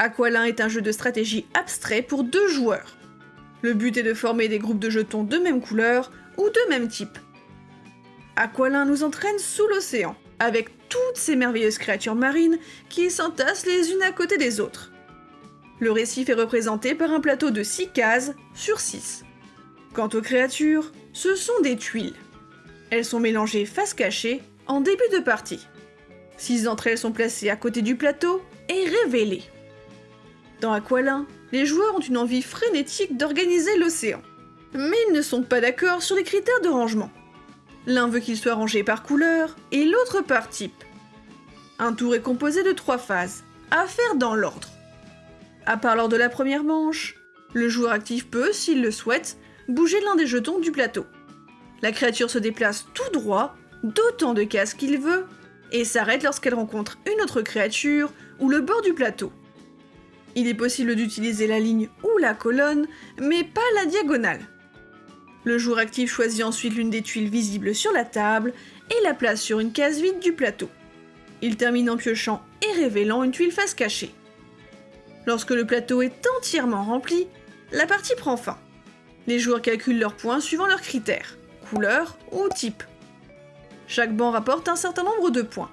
Aqualin est un jeu de stratégie abstrait pour deux joueurs. Le but est de former des groupes de jetons de même couleur ou de même type. Aqualin nous entraîne sous l'océan, avec toutes ces merveilleuses créatures marines qui s'entassent les unes à côté des autres. Le récif est représenté par un plateau de 6 cases sur 6. Quant aux créatures, ce sont des tuiles. Elles sont mélangées face cachée en début de partie. Six d'entre elles sont placées à côté du plateau et révélées. Dans Aqualin, les joueurs ont une envie frénétique d'organiser l'océan. Mais ils ne sont pas d'accord sur les critères de rangement. L'un veut qu'il soit rangé par couleur et l'autre par type. Un tour est composé de trois phases, à faire dans l'ordre. À part lors de la première manche, le joueur actif peut, s'il le souhaite, bouger l'un des jetons du plateau. La créature se déplace tout droit, d'autant de cases qu'il veut, et s'arrête lorsqu'elle rencontre une autre créature ou le bord du plateau. Il est possible d'utiliser la ligne ou la colonne, mais pas la diagonale. Le joueur actif choisit ensuite l'une des tuiles visibles sur la table et la place sur une case vide du plateau. Il termine en piochant et révélant une tuile face cachée. Lorsque le plateau est entièrement rempli, la partie prend fin. Les joueurs calculent leurs points suivant leurs critères, couleur ou type. Chaque banc rapporte un certain nombre de points.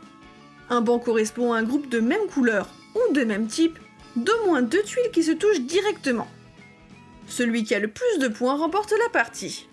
Un banc correspond à un groupe de même couleur ou de même type, d'au moins deux tuiles qui se touchent directement. Celui qui a le plus de points remporte la partie.